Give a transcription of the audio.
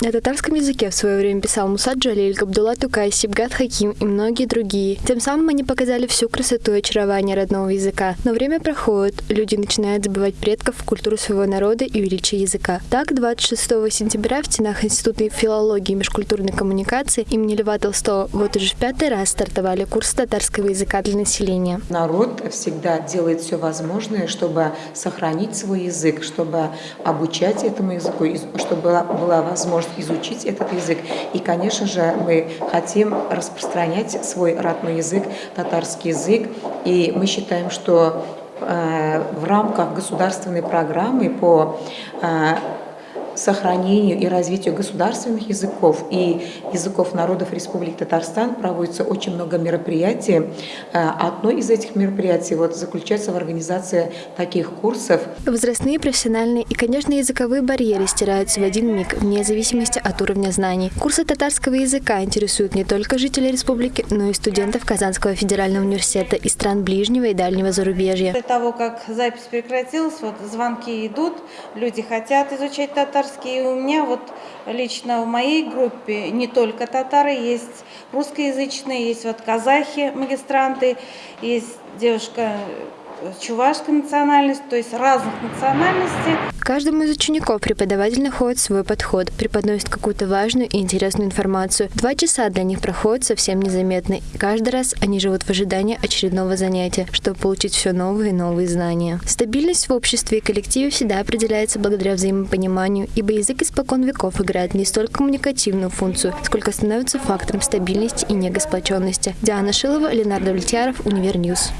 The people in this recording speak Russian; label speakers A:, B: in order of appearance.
A: На татарском языке в свое время писал Мусад Джалиль, Габдулла Тукай, Сибгат Хаким и многие другие. Тем самым они показали всю красоту и очарование родного языка. Но время проходит, люди начинают забывать предков, культуру своего народа и величие языка. Так, 26 сентября в стенах Института филологии и межкультурной коммуникации имени Льва Толстого вот уже в пятый раз стартовали курсы татарского языка для населения.
B: Народ всегда делает все возможное, чтобы сохранить свой язык, чтобы обучать этому языку, чтобы была возможность изучить этот язык. И, конечно же, мы хотим распространять свой родной язык, татарский язык. И мы считаем, что э, в рамках государственной программы по э, сохранению и развитию государственных языков и языков народов Республики Татарстан проводится очень много мероприятий. Э, одно из этих мероприятий вот заключается в организации таких курсов.
A: Возрастные, профессиональные и, конечно, языковые барьеры стираются в один миг, вне зависимости от уровня знаний. Курсы татарского языка интересуют не только жителей республики, но и студентов Казанского федерального университета и стран ближнего и дальнего зарубежья.
C: После того, как запись прекратилась, вот звонки идут, люди хотят изучать татарский татарский. И у меня вот лично в моей группе не только татары, есть русскоязычные, есть вот казахи, магистранты, есть девушка чувашской национальности, то есть разных национальностей.
A: Каждому из учеников преподаватель находит свой подход, преподносит какую-то важную и интересную информацию. Два часа для них проходят совсем незаметно, и каждый раз они живут в ожидании очередного занятия, чтобы получить все новые и новые знания. Стабильность в обществе и коллективе всегда определяется благодаря взаимопониманию, ибо язык испокон веков играет не столько коммуникативную функцию, сколько становится фактором стабильности и его сплоченности. Диана Шилова, Ленар Давлетьяров, Универ News.